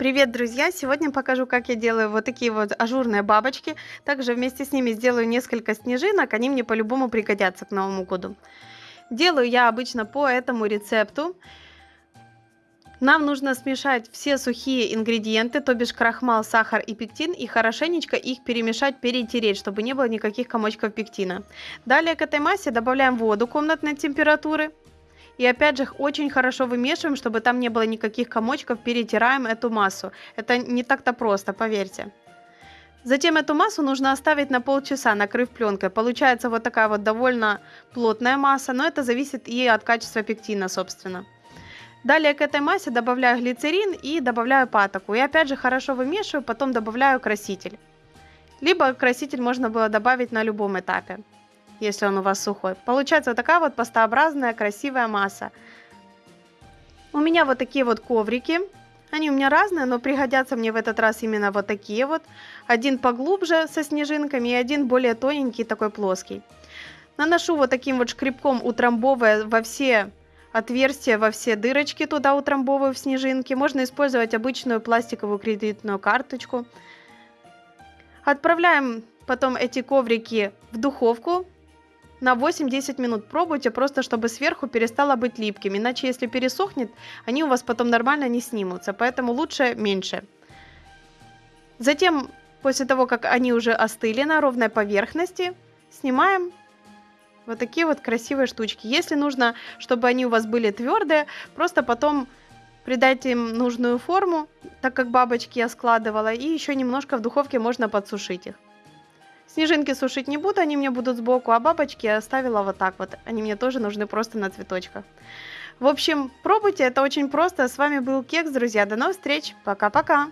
Привет, друзья! Сегодня покажу, как я делаю вот такие вот ажурные бабочки. Также вместе с ними сделаю несколько снежинок, они мне по-любому пригодятся к Новому году. Делаю я обычно по этому рецепту. Нам нужно смешать все сухие ингредиенты, то бишь крахмал, сахар и пектин, и хорошенечко их перемешать, перетереть, чтобы не было никаких комочков пектина. Далее к этой массе добавляем воду комнатной температуры. И опять же, очень хорошо вымешиваем, чтобы там не было никаких комочков, перетираем эту массу. Это не так-то просто, поверьте. Затем эту массу нужно оставить на полчаса, накрыв пленкой. Получается вот такая вот довольно плотная масса, но это зависит и от качества пектина, собственно. Далее к этой массе добавляю глицерин и добавляю патоку. И опять же хорошо вымешиваю, потом добавляю краситель. Либо краситель можно было добавить на любом этапе если он у вас сухой. Получается вот такая вот пастообразная красивая масса. У меня вот такие вот коврики. Они у меня разные, но пригодятся мне в этот раз именно вот такие вот. Один поглубже со снежинками и один более тоненький, такой плоский. Наношу вот таким вот шкребком, утрамбовывая во все отверстия, во все дырочки туда утрамбовываю в снежинки. Можно использовать обычную пластиковую кредитную карточку. Отправляем потом эти коврики в духовку на 8-10 минут пробуйте, просто чтобы сверху перестало быть липким. Иначе, если пересохнет, они у вас потом нормально не снимутся. Поэтому лучше меньше. Затем, после того, как они уже остыли на ровной поверхности, снимаем вот такие вот красивые штучки. Если нужно, чтобы они у вас были твердые, просто потом придайте им нужную форму, так как бабочки я складывала, и еще немножко в духовке можно подсушить их. Снежинки сушить не буду, они мне будут сбоку, а бабочки я оставила вот так вот. Они мне тоже нужны просто на цветочках. В общем, пробуйте, это очень просто. С вами был Кекс, друзья. До новых встреч. Пока-пока.